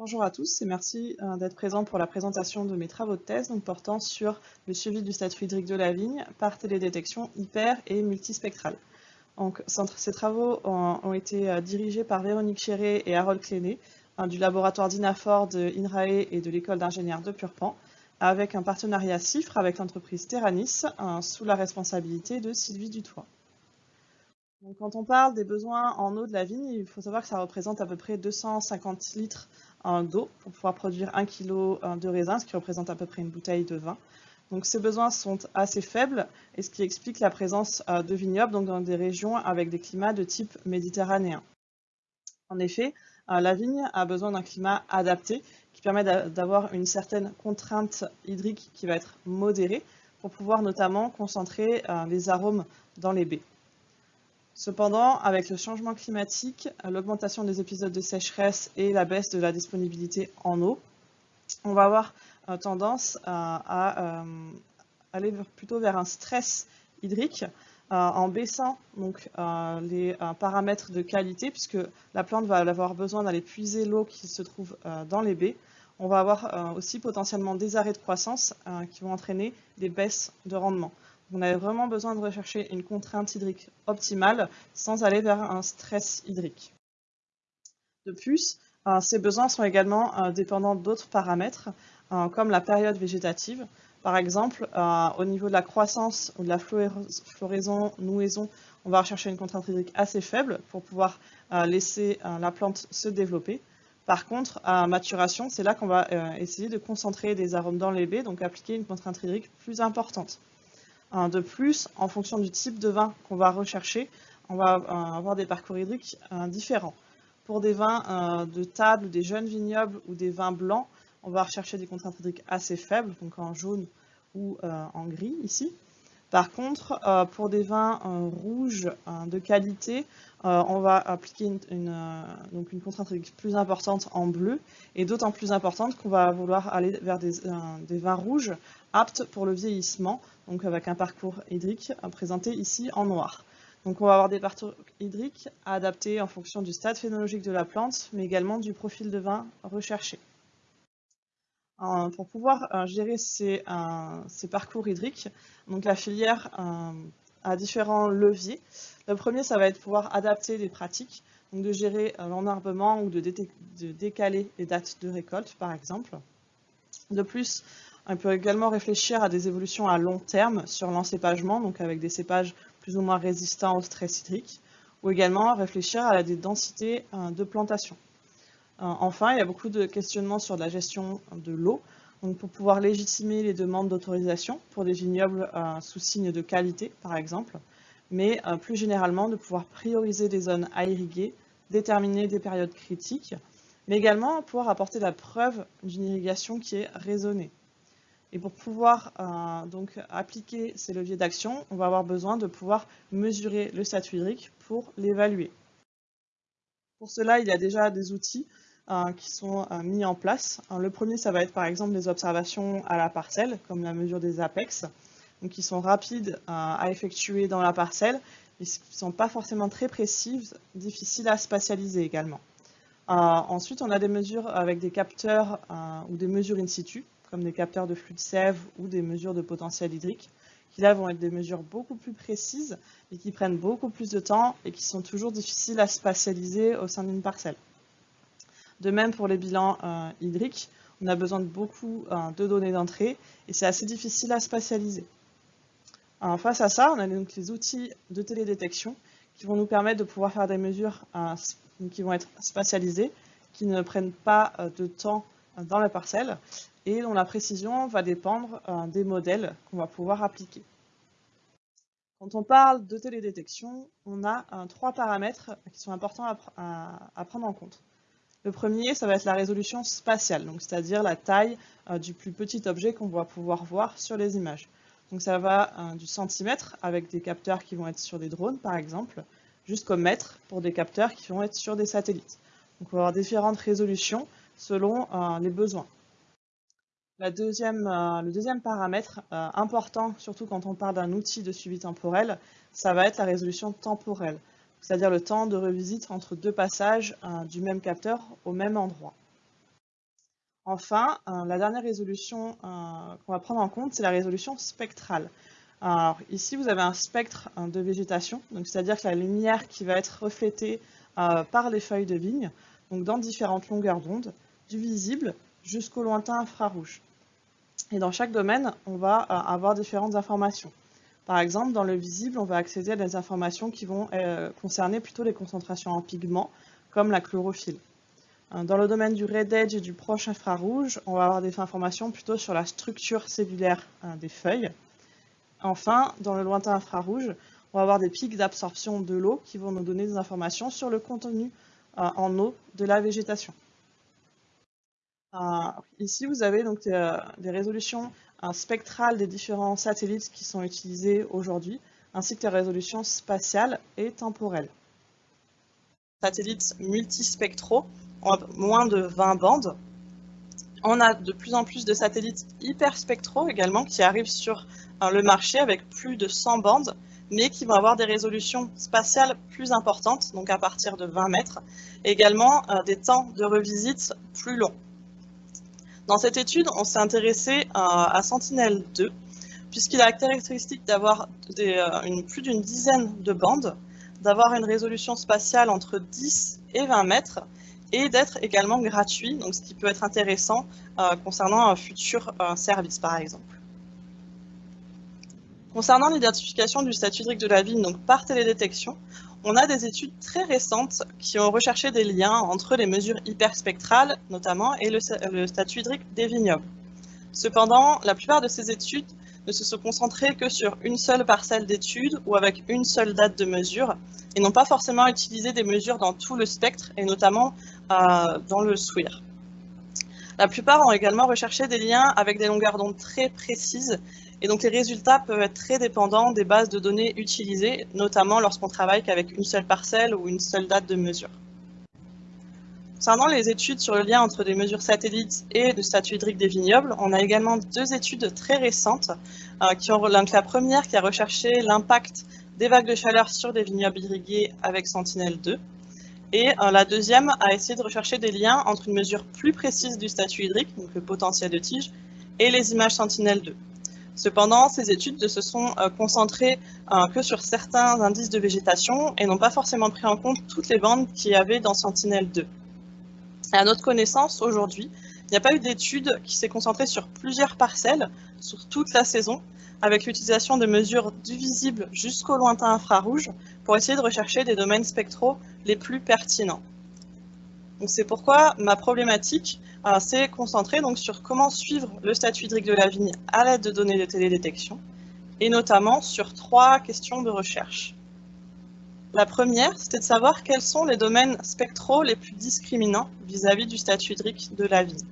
Bonjour à tous et merci euh, d'être présents pour la présentation de mes travaux de thèse portant sur le suivi du statut hydrique de la vigne par télédétection hyper et multispectrale. Ces travaux ont, été euh, dirigés par Véronique Chéré et Harold Cléné du laboratoire d'INAFOR de INRAE et de l'école d'ingénieurs de Purpan avec un partenariat CIFRE avec l'entreprise Terranis sous la responsabilité de Sylvie Dutoit. Quand on parle des besoins en eau de la vigne, il faut savoir que ça représente à peu près 250 litres d'eau pour pouvoir produire 1 kg euh, de raisin, ce qui représente à peu près une bouteille de vin. Donc ces besoins sont assez faibles, et ce qui explique la présence euh, de vignobles dans des régions avec des climats de type méditerranéen. En effet, euh, la vigne a besoin d'un climat adapté qui permet d'avoir une certaine contrainte hydrique qui va être modérée pour pouvoir notamment concentrer les arômes dans les baies. Cependant, avec le changement climatique, l'augmentation des épisodes de sécheresse et la baisse de la disponibilité en eau, on va avoir euh, tendance à, euh, aller plutôt vers un stress hydrique euh, en baissant les paramètres de qualité, puisque la plante va avoir besoin d'aller puiser l'eau qui se trouve dans les baies. On va avoir aussi potentiellement des arrêts de croissance qui vont entraîner des baisses de rendement. On a vraiment besoin de rechercher une contrainte hydrique optimale sans aller vers un stress hydrique. De plus, euh, ces besoins sont également euh, dépendants d'autres paramètres, euh, comme la période végétative. Par exemple, au niveau de la croissance ou de la floraison, nouaison, on va rechercher une contrainte hydrique assez faible pour pouvoir laisser la plante se développer. Par contre, à maturation, c'est là qu'on va essayer de concentrer des arômes dans les baies, donc appliquer une contrainte hydrique plus importante. De plus, en fonction du type de vin qu'on va rechercher, on va euh, avoir des parcours hydriques euh, différents. Pour des vins euh, de table, des jeunes vignobles ou des vins blancs, on va rechercher des contraintes hydriques assez faibles, donc en jaune ou en gris ici. Par contre, pour des vins rouges de qualité, on va appliquer une, donc une contrainte hydrique plus importante en bleu et d'autant plus importante qu'on va vouloir aller vers des vins rouges aptes pour le vieillissement, donc avec un parcours hydrique présenté ici en noir. Donc on va avoir des parcours hydriques adaptés en fonction du stade phénologique de la plante, mais également du profil de vin recherché. pour pouvoir euh, gérer ces, euh, parcours hydriques, donc la filière euh, a différents leviers. Le premier, ça va être pouvoir adapter les pratiques, donc de gérer l'enarbement ou de décaler les dates de récolte, par exemple. De plus, on peut également réfléchir à des évolutions à long terme sur l'encépagement, donc avec des cépages plus ou moins résistants au stress hydrique, ou également réfléchir à des densités euh, de plantation. Euh, enfin, il y a beaucoup de questionnements sur la gestion de l'eau, donc pour pouvoir légitimer les demandes d'autorisation pour des vignobles euh, sous signe de qualité, par exemple, mais plus généralement de pouvoir prioriser des zones à irriguer, déterminer des périodes critiques, mais également pouvoir apporter la preuve d'une irrigation qui est raisonnée. Et pour pouvoir euh, donc appliquer ces leviers d'action, on va avoir besoin de pouvoir mesurer le statut hydrique pour l'évaluer. Pour cela, il y a déjà des outils euh, qui sont euh, mis en place. le premier, ça va être par exemple des observations à la parcelle, comme la mesure des apex, qui sont rapides à effectuer dans la parcelle, et qui ne sont pas forcément très précises, difficiles à spatialiser également. ensuite, on a des mesures avec des capteurs ou des mesures in situ, comme des capteurs de flux de sève ou des mesures de potentiel hydrique, qui là vont être des mesures beaucoup plus précises et qui prennent beaucoup plus de temps et qui sont toujours difficiles à spatialiser au sein d'une parcelle. De même pour les bilans euh, hydriques, on a besoin de beaucoup euh, de données d'entrée et c'est assez difficile à spatialiser. face à ça, on a donc les outils de télédétection qui vont nous permettre de pouvoir faire des mesures euh, qui vont être spatialisées, qui ne prennent pas de temps dans la parcelle et dont la précision va dépendre euh, des modèles qu'on va pouvoir appliquer. Quand on parle de télédétection, on a euh, trois paramètres qui sont importants à, prendre en compte. Le premier, ça va être la résolution spatiale, c'est-à-dire la taille euh, du plus petit objet qu'on va pouvoir voir sur les images. Donc ça va du centimètre avec des capteurs qui vont être sur des drones par exemple, jusqu'au mètre pour des capteurs qui vont être sur des satellites. Donc on va avoir différentes résolutions selon les besoins. Euh, le deuxième paramètre euh, important, surtout quand on parle d'un outil de suivi temporel, ça va être la résolution temporelle, c'est-à-dire le temps de revisite entre deux passages euh, du même capteur au même endroit. Enfin, la dernière résolution qu'on va prendre en compte, c'est la résolution spectrale. Alors ici, vous avez un spectre de végétation, c'est-à-dire que la lumière qui va être reflétée par les feuilles de vigne, donc dans différentes longueurs d'onde, du visible jusqu'au lointain infrarouge. Et dans chaque domaine, on va avoir différentes informations. Par exemple, dans le visible, on va accéder à des informations qui vont euh, concerner plutôt les concentrations en pigments, comme la chlorophylle. Euh, dans le domaine du red edge et du proche infrarouge, on va avoir des informations plutôt sur la structure cellulaire euh, des feuilles. Enfin, dans le lointain infrarouge, on va avoir des pics d'absorption de l'eau qui vont nous donner des informations sur le contenu en eau de la végétation. Ici, vous avez donc des résolutions spectrales des différents satellites qui sont utilisés aujourd'hui, ainsi que les résolutions spatiales et temporelles. Satellites multispectraux ont moins de 20 bandes. On a de plus en plus de satellites hyperspectraux également qui arrivent sur euh, le marché avec plus de 100 bandes, mais qui vont avoir des résolutions spatiales plus importantes, donc à partir de 20 mètres, également euh, des temps de revisite plus longs. Dans cette étude, on s'est intéressé à, Sentinel-2, puisqu'il a la caractéristique d'avoir euh, plus d'une dizaine de bandes, d'avoir une résolution spatiale entre 10 et 20 mètres, et d'être également gratuit, donc ce qui peut être intéressant euh, concernant un futur euh, service, par exemple. Concernant l'identification du statut hydrique de la vigne donc par télédétection, on a des études très récentes qui ont recherché des liens entre les mesures hyperspectrales, notamment, et le, statut hydrique des vignobles. Cependant, la plupart de ces études ne se sont concentrées que sur une seule parcelle d'études ou avec une seule date de mesure, et n'ont pas forcément utilisé des mesures dans tout le spectre, et notamment euh, dans le SWIR. La plupart ont également recherché des liens avec des longueurs d'onde très précises et donc les résultats peuvent être très dépendants des bases de données utilisées, notamment lorsqu'on travaille qu'avec une seule parcelle ou une seule date de mesure. Concernant les études sur le lien entre des mesures satellites et le statut hydrique des vignobles, on a également deux études très récentes. Euh, qui ont, la première qui a recherché l'impact des vagues de chaleur sur des vignobles irrigués avec Sentinel-2. Et euh, la deuxième a essayé de rechercher des liens entre une mesure plus précise du statut hydrique, donc le potentiel de tige, et les images Sentinel-2. Cependant, ces études ne se sont euh, concentrées euh, que sur certains indices de végétation et n'ont pas forcément pris en compte toutes les bandes qu'il y avait dans Sentinel-2. À notre connaissance, aujourd'hui, il n'y a pas eu d'étude qui s'est concentrée sur plusieurs parcelles, sur toute la saison, avec l'utilisation de mesures du visible jusqu'au lointain infrarouge pour essayer de rechercher des domaines spectraux les plus pertinents. C'est pourquoi ma problématique s'est concentrée donc, sur comment suivre le statut hydrique de la vigne à l'aide de données de télédétection, et notamment sur trois questions de recherche. La première, c'était de savoir quels sont les domaines spectraux les plus discriminants vis-à-vis du statut hydrique de la vigne.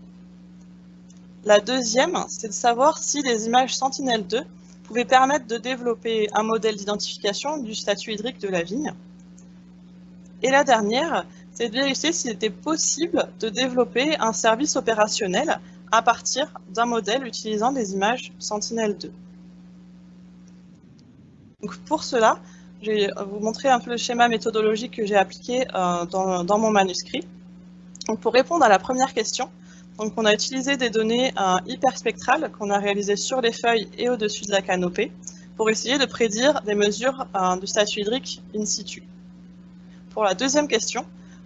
La deuxième, c'est de savoir si les images Sentinel-2 pouvaient permettre de développer un modèle d'identification du statut hydrique de la vigne. Et la dernière, c'est de vérifier s'il était possible de développer un service opérationnel à partir d'un modèle utilisant des images Sentinel-2. pour cela, je vais vous montrer un peu le schéma méthodologique que j'ai appliqué euh, dans, mon manuscrit. pour répondre à la première question, donc on a utilisé des données euh, hyperspectrales qu'on a réalisées sur les feuilles et au-dessus de la canopée pour essayer de prédire des mesures euh, du statut hydrique in situ. Pour la deuxième question,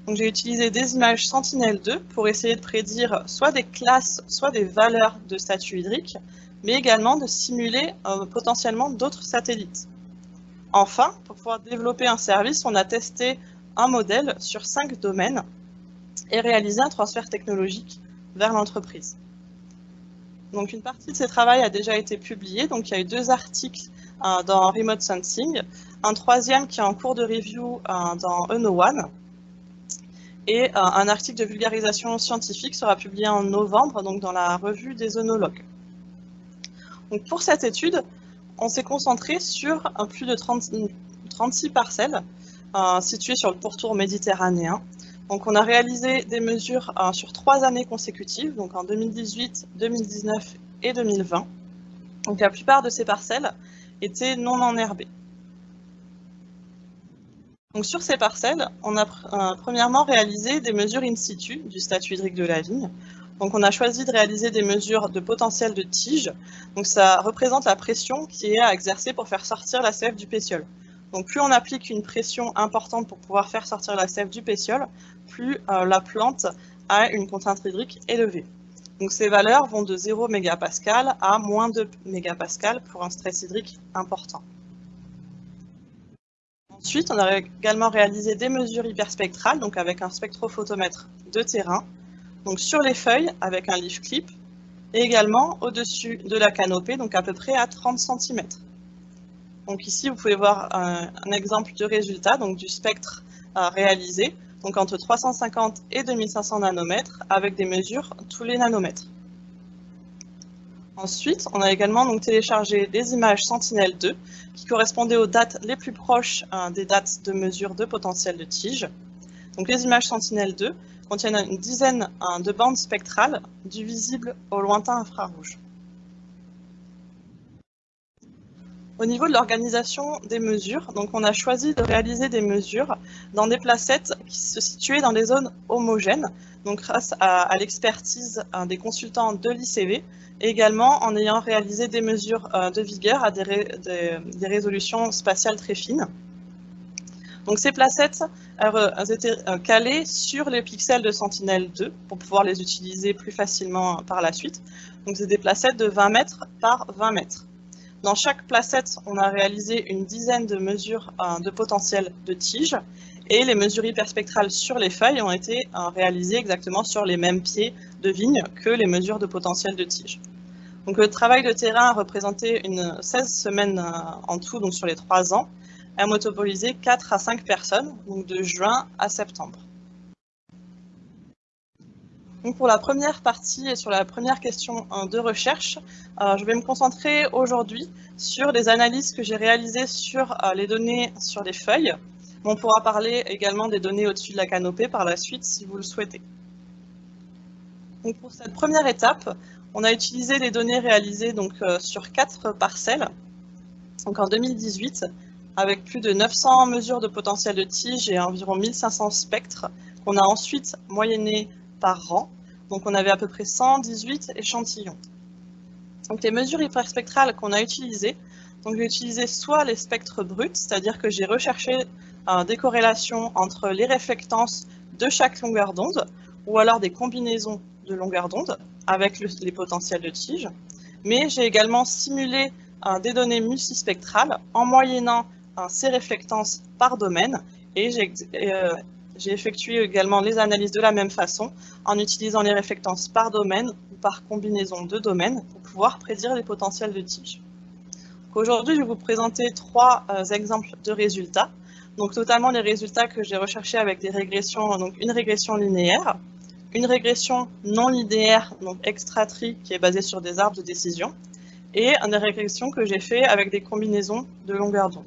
j'ai utilisé des images Sentinel-2 pour essayer de prédire soit des classes, soit des valeurs de statut hydrique, mais également de simuler euh, potentiellement d'autres satellites. Enfin, pour pouvoir développer un service, on a testé un modèle sur cinq domaines et réalisé un transfert technologique vers l'entreprise. Donc une partie de ces travaux a déjà été publiée, donc il y a eu deux articles euh, dans Remote Sensing, un troisième qui est en cours de review euh, dans Eno One, et euh, un article de vulgarisation scientifique sera publié en novembre, donc dans la revue des œnologues. Donc pour cette étude, on s'est concentré sur plus de 36 parcelles euh, situées sur le pourtour méditerranéen. On a réalisé des mesures euh, sur trois années consécutives, donc en 2018, 2019 et 2020. Donc la plupart de ces parcelles étaient non enherbées. Donc sur ces parcelles, on a euh, premièrement réalisé des mesures in situ du statut hydrique de la vigne. Donc on a choisi de réaliser des mesures de potentiel de tige. Donc ça représente la pression qui est à exercer pour faire sortir la sève du pétiole. Donc plus on applique une pression importante pour pouvoir faire sortir la sève du pétiole, plus euh, la plante a une contrainte hydrique élevée. Donc ces valeurs vont de 0 mégapascal à moins 2 mégapascal pour un stress hydrique important. Ensuite, on a également réalisé des mesures hyperspectrales, donc avec un spectrophotomètre de terrain, donc sur les feuilles avec un leaf clip, et également au-dessus de la canopée, donc à peu près à 30 cm. Donc ici, vous pouvez voir un, exemple de résultat, donc du spectre réalisé, donc entre 350 et 2500 nanomètres, avec des mesures tous les nanomètres. Ensuite, on a également donc téléchargé des images Sentinel-2 qui correspondaient aux dates les plus proches euh, des dates de mesure de potentiel de tige. Donc les images Sentinel-2 contiennent une dizaine euh, de bandes spectrales du visible au lointain infrarouge. Au niveau de l'organisation des mesures, donc on a choisi de réaliser des mesures dans des placettes qui se situaient dans des zones homogènes, donc grâce à, l'expertise euh, des consultants de l'ICV, également en ayant réalisé des mesures euh, de vigueur à des, résolutions spatiales très fines. Donc ces placettes elles étaient euh, calées sur les pixels de Sentinel-2 pour pouvoir les utiliser plus facilement par la suite. Donc c'est des placettes de 20 mètres par 20 mètres. Dans chaque placette, on a réalisé une dizaine de mesures euh, de potentiel de tige et les mesures hyperspectrales sur les feuilles ont été euh, réalisées exactement sur les mêmes pieds de vigne que les mesures de potentiel de tige. Donc le travail de terrain a représenté une 16 semaines euh, en tout, donc sur les 3 ans, a motopolisé 4 à 5 personnes, donc de juin à septembre. Donc pour la première partie et sur la première question de recherche, euh, je vais me concentrer aujourd'hui sur les analyses que j'ai réalisées sur euh, les données sur les feuilles. On pourra parler également des données au-dessus de la canopée par la suite si vous le souhaitez. Donc pour cette première étape, on a utilisé les données réalisées donc, euh, sur quatre parcelles en 2018 avec plus de 900 mesures de potentiel de tige et environ 1500 spectres qu'on a ensuite moyenné par rang. Donc on avait à peu près 118 échantillons. Donc les mesures hyperspectrales qu'on a utilisées, donc j'ai utilisé soit les spectres bruts, c'est-à-dire que j'ai recherché euh, des corrélations entre les réflectances de chaque longueur d'onde, ou alors des combinaisons de longueur d'onde avec les potentiels de tige. Mais j'ai également simulé euh, des données multispectrales en moyennant euh, ces réflectances par domaine et j'ai j'ai effectué également les analyses de la même façon en utilisant les réflectances par domaine ou par combinaison de domaines pour pouvoir prédire les potentiels de tige. Aujourd'hui, je vais vous présenter trois euh, exemples de résultats. Donc, notamment les résultats que j'ai recherchés avec des régressions, donc une régression linéaire, une régression non linéaire, donc extra-tree, qui est basée sur des arbres de décision, et une régression que j'ai fait avec des combinaisons de longueur d'onde.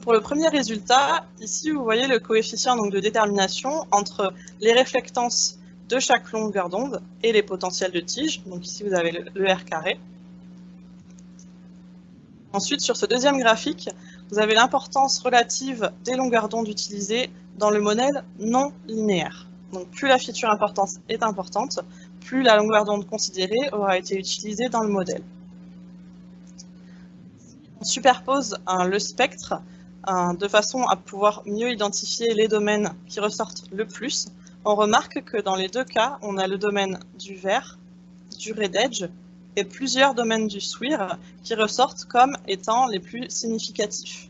Pour le premier résultat, ici vous voyez le coefficient de détermination entre les réflectances de chaque longueur d'onde et les potentiels de tige. Donc ici vous avez le, R carré. Ensuite, sur ce deuxième graphique, vous avez l'importance relative des longueurs d'onde utilisées dans le modèle non linéaire. Donc plus la feature importance est importante, plus la longueur d'onde considérée aura été utilisée dans le modèle. On superpose le spectre de façon à pouvoir mieux identifier les domaines qui ressortent le plus. On remarque que dans les deux cas, on a le domaine du vert, du red edge et plusieurs domaines du SWIR qui ressortent comme étant les plus significatifs.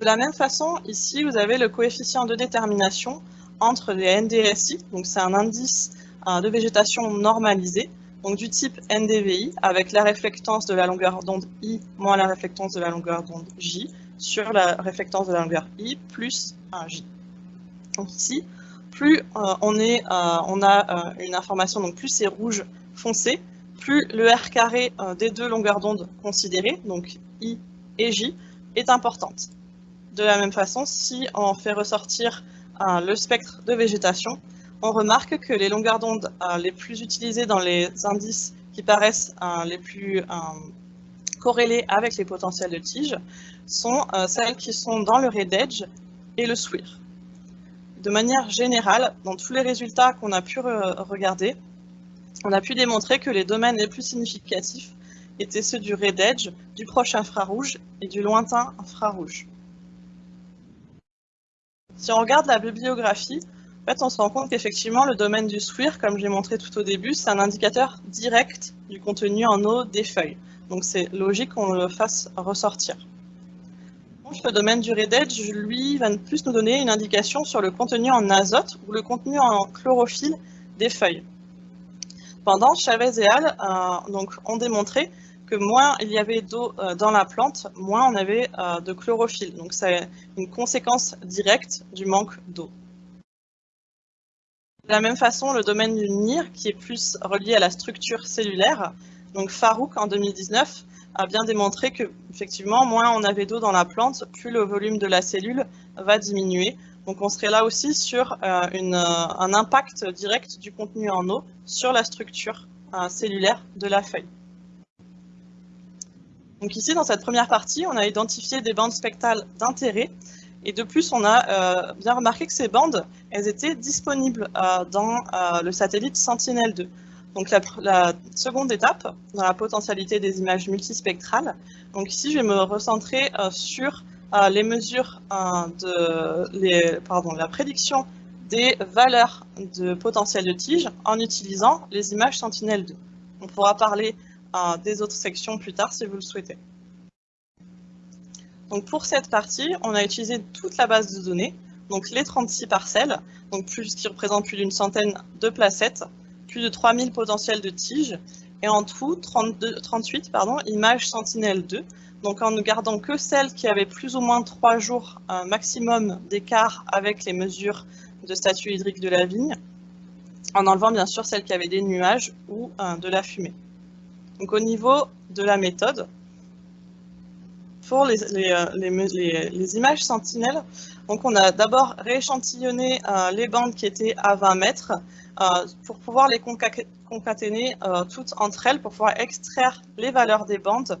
De la même façon, ici, vous avez le coefficient de détermination entre les NDSI, donc c'est un indice euh, de végétation normalisé, donc du type NDVI, avec la réflectance de la longueur d'onde I moins la réflectance de la longueur d'onde J sur la réflectance de la longueur I plus un J. Donc ici, plus euh, euh, on a une information, donc plus c'est rouge foncé, plus le R carré des deux longueurs d'onde considérées, donc I et J, est importante. De la même façon, si on fait ressortir le spectre de végétation, on remarque que les longueurs d'onde euh, les plus utilisées dans les indices qui paraissent euh, les plus euh, corrélés avec les potentiels de tige sont celles qui sont dans le red edge et le SWIR. de manière générale, dans tous les résultats qu'on a pu regarder, on a pu démontrer que les domaines les plus significatifs étaient ceux du Red Edge, du proche infrarouge et du lointain infrarouge. Si on regarde la bibliographie, en fait, on se rend compte qu'effectivement, le domaine du SWIR, comme j'ai montré tout au début, c'est un indicateur direct du contenu en eau des feuilles. Donc c'est logique qu'on le fasse ressortir. Le domaine du Red Edge, lui, va plus nous donner une indication sur le contenu en azote ou le contenu en chlorophylle des feuilles. Pendant Chavez et Al euh, donc, ont démontré que moins il y avait d'eau euh, dans la plante, moins on avait euh, de chlorophylle. Donc c'est une conséquence directe du manque d'eau. De la même façon, le domaine du NIR, qui est plus relié à la structure cellulaire, donc Farouk en 2019 a bien démontré que effectivement, moins on avait d'eau dans la plante, plus le volume de la cellule va diminuer. Donc on serait là aussi sur euh, un impact direct du contenu en eau sur la structure cellulaire de la feuille. Donc ici, dans cette première partie, on a identifié des bandes spectrales d'intérêt. Et de plus, on a euh, bien remarqué que ces bandes, elles étaient disponibles euh, dans euh, le satellite Sentinel-2. Donc la, seconde étape, dans la potentialité des images multispectrales. Donc ici, je vais me recentrer sur les mesures de la prédiction des valeurs de potentiel de tige en utilisant les images Sentinel-2. On pourra parler des autres sections plus tard si vous le souhaitez. Donc pour cette partie, on a utilisé toute la base de données, donc les 36 parcelles, donc plus, qui représentent plus d'une centaine de placettes, plus de 3000 potentiels de tiges, et en tout 38 pardon, images Sentinelle-2, donc en ne gardant que celles qui avaient plus ou moins 3 jours un maximum d'écart avec les mesures de statut hydrique de la vigne, en enlevant bien sûr celles qui avaient des nuages ou de la fumée. Au niveau de la méthode, pour les, euh, images sentinelles, on a d'abord rééchantillonné euh, les bandes qui étaient à 20 mètres euh, pour pouvoir les concaténer toutes entre elles, pour pouvoir extraire les valeurs des bandes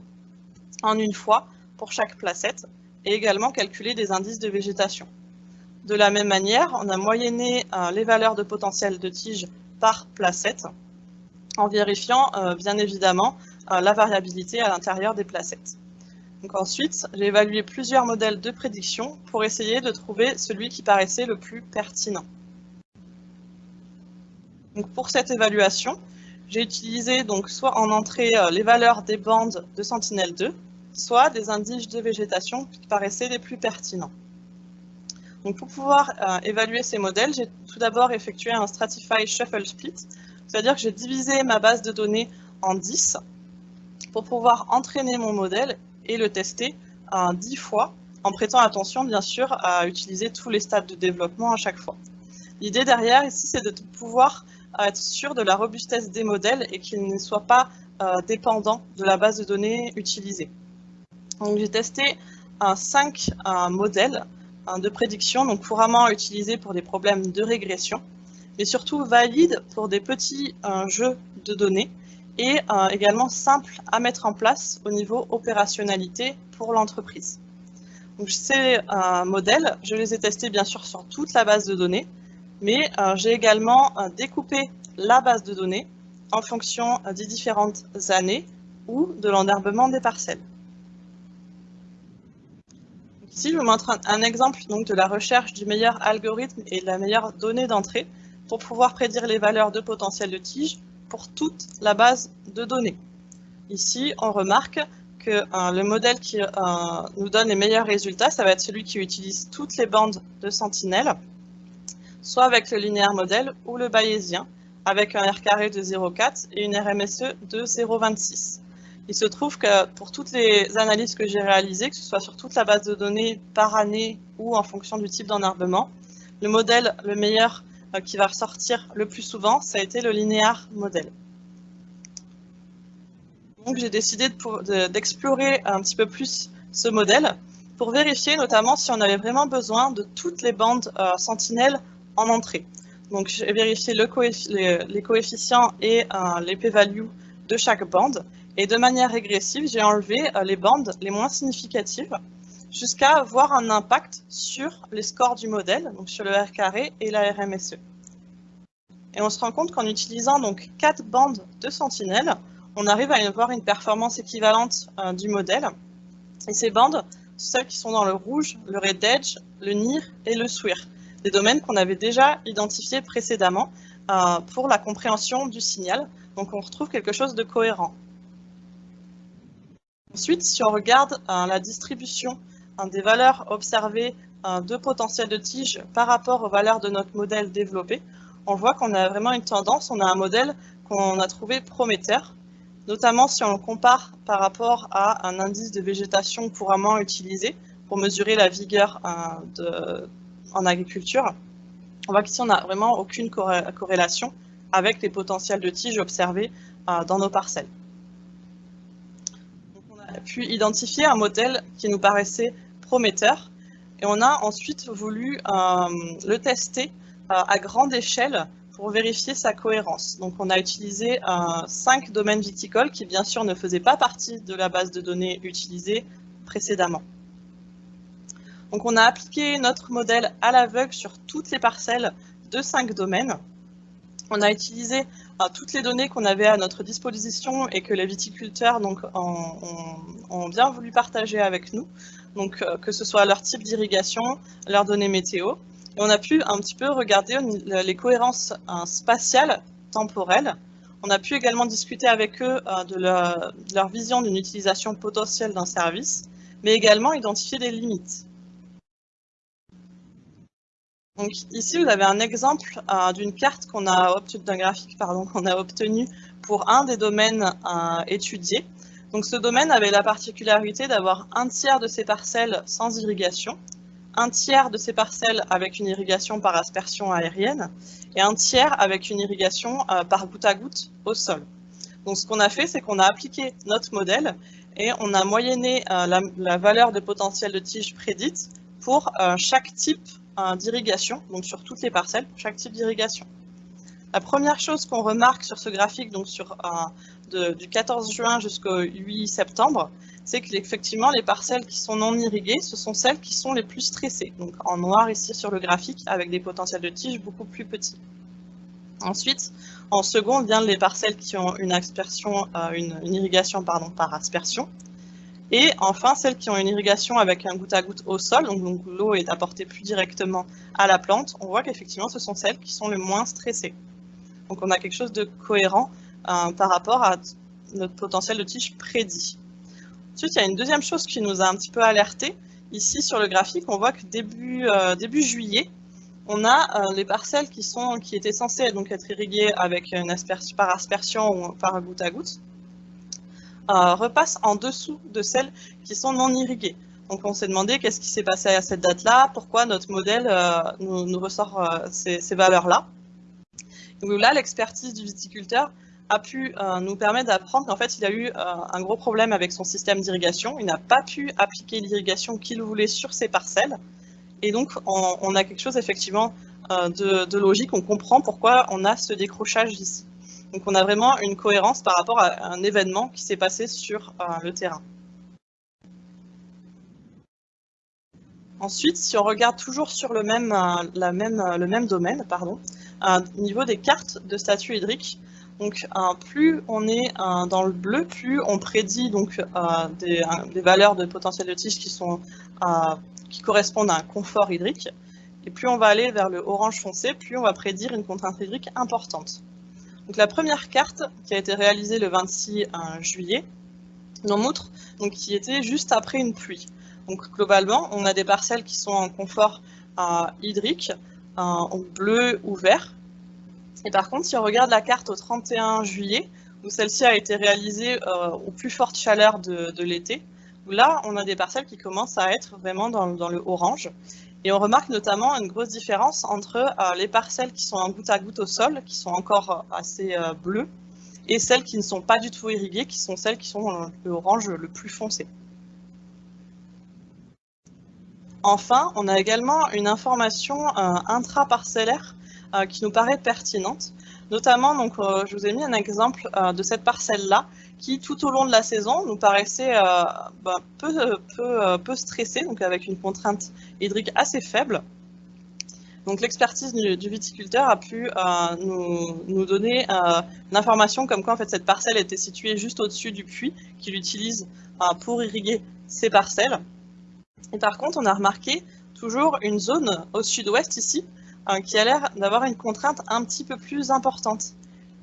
en une fois pour chaque placette et également calculer des indices de végétation. De la même manière, on a moyenné les valeurs de potentiel de tige par placette en vérifiant euh, bien évidemment euh, la variabilité à l'intérieur des placettes. Donc ensuite, j'ai évalué plusieurs modèles de prédiction pour essayer de trouver celui qui paraissait le plus pertinent. Donc pour cette évaluation, j'ai utilisé donc soit en entrée euh, les valeurs des bandes de Sentinelle-2, soit des indices de végétation qui paraissaient les plus pertinents. Donc pour pouvoir évaluer ces modèles, j'ai tout d'abord effectué un Stratify Shuffle Split c'est-à-dire que j'ai divisé ma base de données en 10 pour pouvoir entraîner mon modèle et le tester 10 fois, en prêtant attention bien sûr à utiliser tous les stades de développement à chaque fois. L'idée derrière ici, c'est de pouvoir être sûr de la robustesse des modèles et qu'ils ne soient pas euh, dépendants de la base de données utilisée. Donc j'ai testé 5 modèles de prédiction, donc couramment utilisés pour des problèmes de régression mais surtout valide pour des petits euh, jeux de données et euh, également simple à mettre en place au niveau opérationnalité pour l'entreprise. Ces euh, modèles, je les ai testés bien sûr sur toute la base de données, mais j'ai également découpé la base de données en fonction des différentes années ou de l'enherbement des parcelles. Ici, je vous montre un, exemple donc, de la recherche du meilleur algorithme et de la meilleure donnée d'entrée pour pouvoir prédire les valeurs de potentiel de tige pour toute la base de données. Ici, on remarque que euh, le modèle qui euh, nous donne les meilleurs résultats, ça va être celui qui utilise toutes les bandes de sentinelle, soit avec le linéaire modèle ou le bayésien, avec un R carré de 0,4 et une RMSE de 0,26. Il se trouve que pour toutes les analyses que j'ai réalisées, que ce soit sur toute la base de données par année ou en fonction du type d'enherbement, le modèle le meilleur qui va ressortir le plus souvent, ça a été le linéaire modèle. Donc j'ai décidé d'explorer un petit peu plus ce modèle pour vérifier notamment si on avait vraiment besoin de toutes les bandes euh, sentinelles en entrée. Donc j'ai vérifié les, coefficients et euh, les p-values de chaque bande et de manière régressive, j'ai enlevé les bandes les moins significatives jusqu'à avoir un impact sur les scores du modèle, donc sur le R carré et la RMSE. Et on se rend compte qu'en utilisant donc quatre bandes de sentinelles, on arrive à avoir une performance équivalente euh, du modèle. Et ces bandes, celles qui sont dans le rouge, le red edge, le NIR et le SWIR, des domaines qu'on avait déjà identifiés précédemment euh, pour la compréhension du signal. Donc on retrouve quelque chose de cohérent. Ensuite, si on regarde euh, la distribution des valeurs observées de potentiel de tige par rapport aux valeurs de notre modèle développé, on voit qu'on a vraiment une tendance, on a un modèle qu'on a trouvé prometteur, notamment si on le compare par rapport à un indice de végétation couramment utilisé pour mesurer la vigueur euh, en agriculture. On voit qu'ici, on n'a vraiment aucune corrélation avec les potentiels de tiges observés euh, dans nos parcelles. on a pu identifier un modèle qui nous paraissait prometteur et on a ensuite voulu euh, le tester à grande échelle pour vérifier sa cohérence. Donc on a utilisé euh, cinq domaines viticoles qui bien sûr ne faisaient pas partie de la base de données utilisée précédemment. Donc on a appliqué notre modèle à l'aveugle sur toutes les parcelles de cinq domaines. On a utilisé euh, toutes les données qu'on avait à notre disposition et que les viticulteurs donc, ont, bien voulu partager avec nous, donc euh, que ce soit leur type d'irrigation, leurs données météo, on a pu un petit peu regarder les cohérences euh, spatiales, temporelles. On a pu également discuter avec eux euh, de leur, vision d'une utilisation potentielle d'un service, mais également identifier des limites. Donc ici, vous avez un exemple d'une carte qu'on a obtenue, d'un graphique pardon, qu'on a obtenu pour un des domaines étudiés. Donc ce domaine avait la particularité d'avoir un tiers de ses parcelles sans irrigation, un tiers de ces parcelles avec une irrigation par aspersion aérienne et un tiers avec une irrigation euh, par goutte à goutte au sol. Donc ce qu'on a fait, c'est qu'on a appliqué notre modèle et on a moyenné euh, la, valeur de potentiel de tige prédite pour euh, chaque type d'irrigation, donc sur toutes les parcelles, pour chaque type d'irrigation. La première chose qu'on remarque sur ce graphique, donc sur, du 14 juin jusqu'au 8 septembre, c'est qu'effectivement, les parcelles qui sont non irriguées, ce sont celles qui sont les plus stressées. Donc en noir ici sur le graphique, avec des potentiels de tige beaucoup plus petits. Ensuite, en second, viennent les parcelles qui ont une, aspersion, euh, une, irrigation pardon, par aspersion. Et enfin, celles qui ont une irrigation avec un goutte à goutte au sol, donc, l'eau est apportée plus directement à la plante, on voit qu'effectivement, ce sont celles qui sont les moins stressées. Donc on a quelque chose de cohérent par rapport à notre potentiel de tige prédit. Ensuite, il y a une deuxième chose qui nous a un petit peu alerté. Ici, sur le graphique, on voit que début, euh, juillet, on a euh, les parcelles qui, étaient censées donc, être irriguées avec par aspersion ou par goutte à goutte, euh, repassent en dessous de celles qui sont non irriguées. Donc on s'est demandé qu'est-ce qui s'est passé à cette date-là, pourquoi notre modèle nous, ressort ces valeurs-là. Là, l'expertise du viticulteur a pu euh, nous permettre d'apprendre qu'en fait, il a eu euh, un gros problème avec son système d'irrigation. Il n'a pas pu appliquer l'irrigation qu'il voulait sur ses parcelles. Et donc, on, a quelque chose effectivement euh, de, logique. On comprend pourquoi on a ce décrochage ici. Donc, on a vraiment une cohérence par rapport à un événement qui s'est passé sur le terrain. Ensuite, si on regarde toujours sur le même, domaine, pardon, au niveau des cartes de statut hydrique, donc, plus on est dans le bleu, plus on prédit donc euh, des, valeurs de potentiel de tige qui, sont, qui correspondent à un confort hydrique. Et plus on va aller vers le orange foncé, plus on va prédire une contrainte hydrique importante. Donc, la première carte qui a été réalisée le 26 euh, juillet nous montre donc, qui était juste après une pluie. Donc, globalement, on a des parcelles qui sont en confort euh, hydrique, en bleu ou vert, et par contre, si on regarde la carte au 31 juillet, où celle-ci a été réalisée euh, aux plus fortes chaleurs de, l'été, où là, on a des parcelles qui commencent à être vraiment dans, le orange. Et on remarque notamment une grosse différence entre euh, les parcelles qui sont en goutte à goutte au sol, qui sont encore euh, assez bleues, et celles qui ne sont pas du tout irriguées, qui sont celles qui sont dans le orange le plus foncé. Enfin, on a également une information intraparcellaire euh, qui nous paraît pertinente. Notamment, donc, euh, je vous ai mis un exemple euh, de cette parcelle-là qui tout au long de la saison nous paraissait ben, peu, peu, peu stressé, donc avec une contrainte hydrique assez faible. Donc l'expertise du, viticulteur a pu nous, nous, donner l'information comme quoi en fait cette parcelle était située juste au-dessus du puits qu'il utilise pour irriguer ses parcelles. Et par contre, on a remarqué toujours une zone au sud-ouest ici euh, qui a l'air d'avoir une contrainte un petit peu plus importante.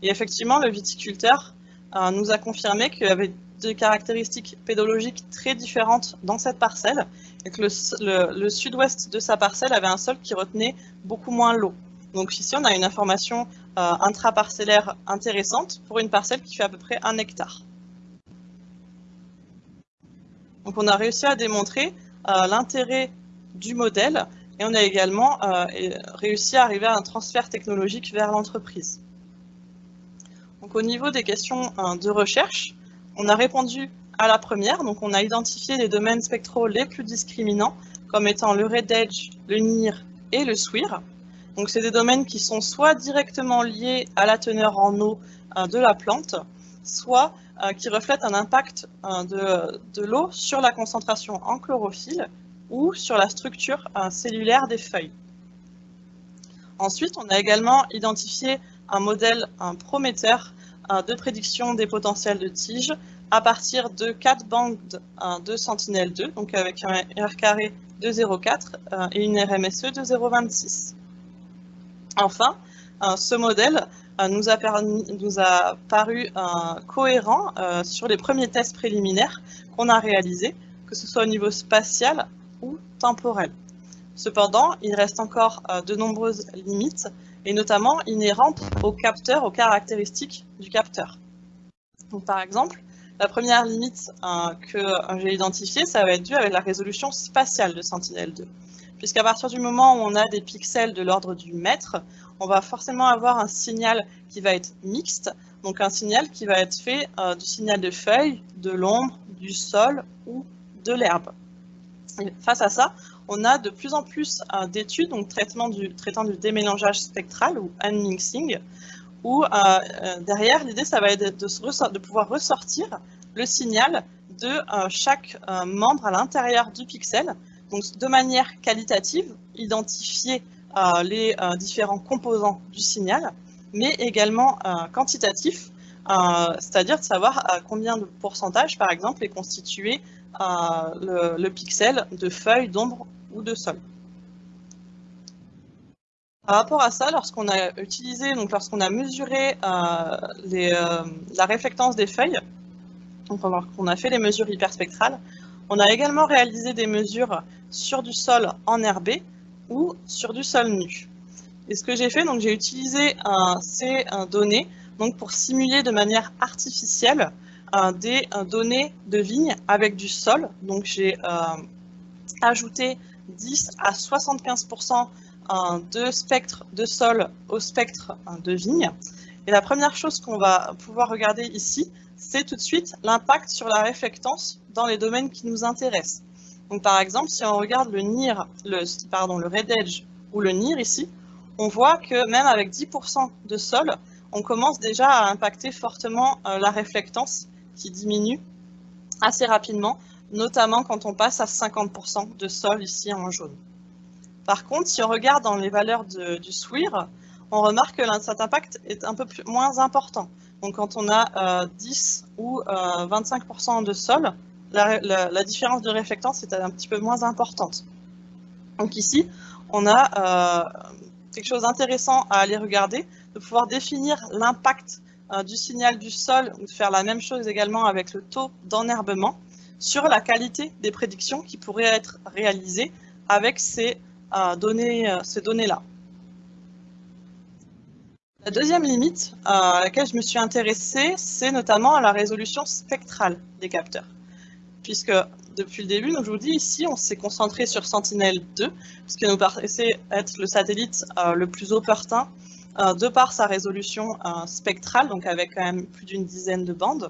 Et effectivement, le viticulteur euh, nous a confirmé qu'il y avait des caractéristiques pédologiques très différentes dans cette parcelle et que le, sud-ouest de sa parcelle avait un sol qui retenait beaucoup moins l'eau. Donc ici, on a une information euh, intraparcellaire intéressante pour une parcelle qui fait à peu près un hectare. Donc on a réussi à démontrer l'intérêt du modèle et on a également euh, réussi à arriver à un transfert technologique vers l'entreprise. Donc au niveau des questions euh, de recherche, on a répondu à la première, donc on a identifié les domaines spectraux les plus discriminants comme étant le Red Edge, le NIR et le SWIR. Donc c'est des domaines qui sont soit directement liés à la teneur en eau euh, de la plante, soit qui reflètent un impact de, de l'eau sur la concentration en chlorophylle ou sur la structure euh, cellulaire des feuilles. Ensuite, on a également identifié un modèle prometteur euh, de prédiction des potentiels de tige à partir de quatre bandes euh, de Sentinelle-2, donc avec un R carré de 0,4 et une RMSE de 0,26. Enfin, ce modèle nous a paru cohérent sur les premiers tests préliminaires qu'on a réalisés, que ce soit au niveau spatial ou temporel. Cependant, il reste encore euh, de nombreuses limites, et notamment inhérentes au capteur, aux caractéristiques du capteur. Par exemple, la première limite euh, que j'ai identifiée, ça va être dû avec la résolution spatiale de Sentinel-2. Puisqu'à partir du moment où on a des pixels de l'ordre du mètre, on va forcément avoir un signal qui va être mixte, donc un signal qui va être fait euh, du signal de feuilles, de l'ombre, du sol ou de l'herbe face à ça, on a de plus en plus euh, d'études donc traitement du, traitant du démélangeage spectral ou unmixing, où euh, euh, derrière, l'idée, ça va être de, de, pouvoir ressortir le signal de chaque membre à l'intérieur du pixel, donc de manière qualitative, identifier les différents composants du signal, mais également quantitatif, c'est-à-dire de savoir combien de pourcentage, par exemple, est constitué le, pixel de feuilles, d'ombre ou de sol. Par rapport à ça, lorsqu'on a utilisé, donc lorsqu'on a mesuré euh, euh, la réflectance des feuilles, donc on a fait les mesures hyperspectrales, on a également réalisé des mesures sur du sol enherbé ou sur du sol nu. Et ce que j'ai fait, donc j'ai utilisé euh, ces données donc pour simuler de manière artificielle des données de vignes avec du sol. Donc j'ai euh, ajouté 10 à 75% de spectre de sol au spectre de vigne. Et la première chose qu'on va pouvoir regarder ici, c'est tout de suite l'impact sur la réflectance dans les domaines qui nous intéressent. Donc par exemple, si on regarde le NIR, pardon, le Red Edge ou le NIR ici, on voit que même avec 10% de sol, on commence déjà à impacter fortement euh, la réflectance qui diminue assez rapidement, notamment quand on passe à 50% de sol ici en jaune. Par contre, si on regarde dans les valeurs du SWIR, on remarque que cet impact est un peu moins important. Donc quand on a 10 euh, ou 25% euh, de sol, la, différence de réflectance est un petit peu moins importante. Donc ici, on a quelque chose d'intéressant à aller regarder, de pouvoir définir l'impact euh, du signal du sol, ou de faire la même chose également avec le taux d'enherbement, sur la qualité des prédictions qui pourraient être réalisées avec ces euh, données, euh, ces données-là. La deuxième limite à laquelle je me suis intéressée, c'est notamment à la résolution spectrale des capteurs. Puisque depuis le début, donc je vous dis ici, on s'est concentré sur Sentinel-2, ce qui nous paraissait être le satellite le plus opportun de par sa résolution euh, spectrale, donc avec quand même plus d'une dizaine de bandes.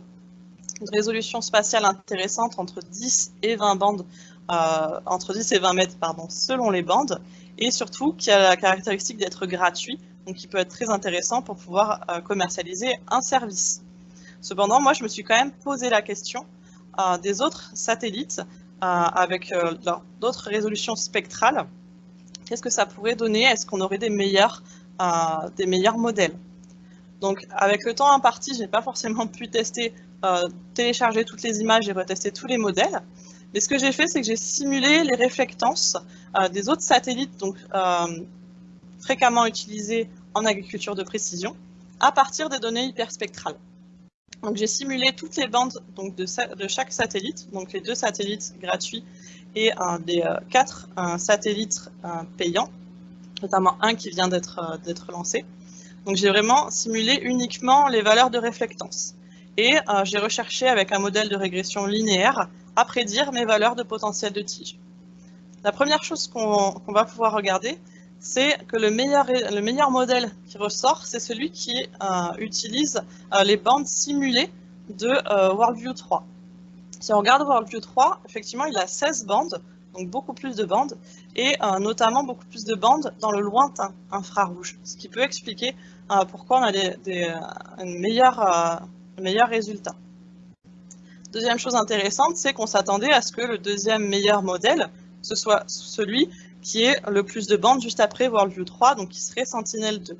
Une résolution spatiale intéressante entre 10 et 20 bandes, euh, entre 10 et 20 mètres, pardon, selon les bandes, et surtout qui a la caractéristique d'être gratuit, donc qui peut être très intéressant pour pouvoir commercialiser un service. Cependant, moi, je me suis quand même posé la question des autres satellites avec d'autres résolutions spectrales. Qu'est-ce que ça pourrait donner? Est-ce qu'on aurait des des meilleurs modèles donc, avec le temps imparti, je n'ai pas forcément pu tester, télécharger toutes les images et retester tous les modèles. Mais ce que j'ai fait, c'est que j'ai simulé les réflectances des autres satellites donc, fréquemment utilisés en agriculture de précision à partir des données hyperspectrales. Donc j'ai simulé toutes les bandes donc, de, chaque satellite, donc les deux satellites gratuits et euh, quatre satellites payants, notamment un qui vient d'être euh, lancé. Donc j'ai vraiment simulé uniquement les valeurs de réflectance. Et euh, j'ai recherché avec un modèle de régression linéaire à prédire mes valeurs de potentiel de tige. La première chose qu'on va pouvoir regarder, c'est que le meilleur, le meilleur modèle qui ressort, c'est celui qui euh, utilise les bandes simulées de WorldView 3. Si on regarde WorldView 3, effectivement, il a 16 bandes, donc beaucoup plus de bandes, et notamment beaucoup plus de bandes dans le lointain infrarouge, ce qui peut expliquer pourquoi on a des, des meilleur résultats. Deuxième chose intéressante, c'est qu'on s'attendait à ce que le deuxième meilleur modèle, ce soit celui qui est le plus de bandes juste après WorldView 3, donc qui serait Sentinel-2.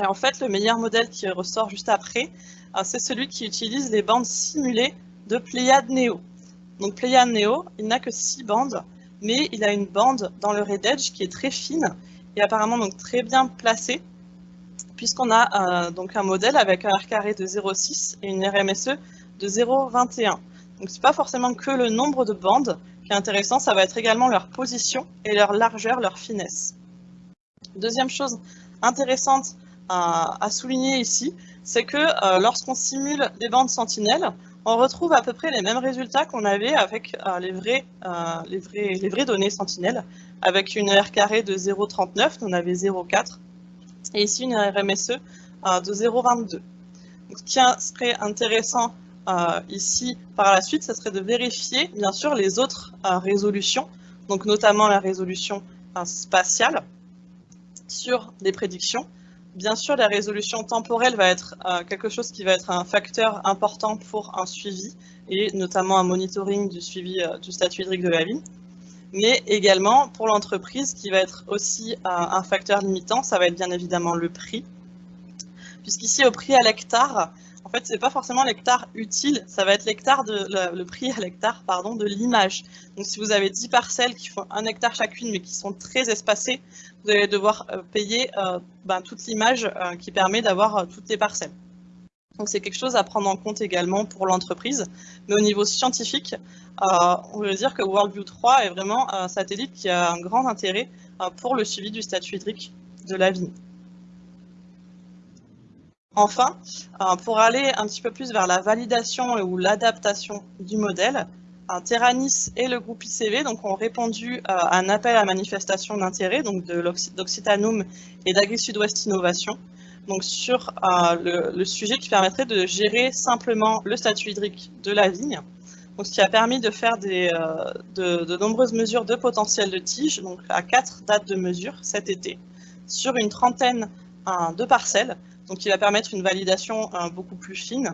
Et en fait, le meilleur modèle qui ressort juste après, euh, c'est celui qui utilise les bandes simulées de Pléiade Neo. Donc Neo, il n'a que 6 bandes, mais il a une bande dans le Red Edge qui est très fine et apparemment donc très bien placée, puisqu'on a euh, donc un modèle avec un R carré de 0,6 et une RMSE de 0,21. Donc c'est pas forcément que le nombre de bandes, intéressant, ça va être également leur position et leur largeur, leur finesse. Deuxième chose intéressante à, souligner ici, c'est que euh, lorsqu'on simule des bandes sentinelles, on retrouve à peu près les mêmes résultats qu'on avait avec euh, euh, les, vraies données sentinelles, avec une R carré de 0,39, on avait 0,4, et ici une RMSE de 0,22. Ce qui serait intéressant euh, ici, par la suite, ce serait de vérifier, bien sûr, les autres euh, résolutions, donc notamment la résolution euh, spatiale sur des prédictions. Bien sûr, la résolution temporelle va être quelque chose qui va être un facteur important pour un suivi, et notamment un monitoring du suivi du statut hydrique de la vie. Mais également, pour l'entreprise, qui va être aussi un facteur limitant, ça va être bien évidemment le prix. Puisqu'ici, au prix à l'hectare, en fait, c'est pas forcément l'hectare utile, ça va être l'hectare de le, prix à l'hectare pardon de l'image. Donc si vous avez 10 parcelles qui font un hectare chacune mais qui sont très espacées, vous allez devoir euh, payer euh, ben, toute l'image euh, qui permet d'avoir toutes les parcelles. Donc c'est quelque chose à prendre en compte également pour l'entreprise. Mais au niveau scientifique, on veut dire que WorldView 3 est vraiment un satellite qui a un grand intérêt pour le suivi du statut hydrique de la vigne. Enfin, euh, pour aller un petit peu plus vers la validation ou l'adaptation du modèle, euh, Terranis et le groupe ICV donc, ont répondu euh, à un appel à manifestation d'intérêt d'Occitanum et d'Agri Sud-Ouest Innovation donc sur le, sujet qui permettrait de gérer simplement le statut hydrique de la vigne, donc, ce qui a permis de faire de, de, nombreuses mesures de potentiel de tige, donc à quatre dates de mesure cet été, sur une trentaine de parcelles, donc qui va permettre une validation euh, beaucoup plus fine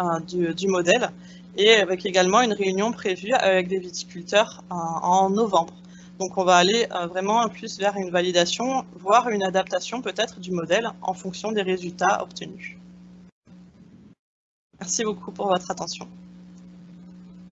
euh, du, modèle et avec également une réunion prévue avec des viticulteurs euh, en novembre. Donc on va aller vraiment plus vers une validation, voire une adaptation peut-être du modèle en fonction des résultats obtenus. Merci beaucoup pour votre attention.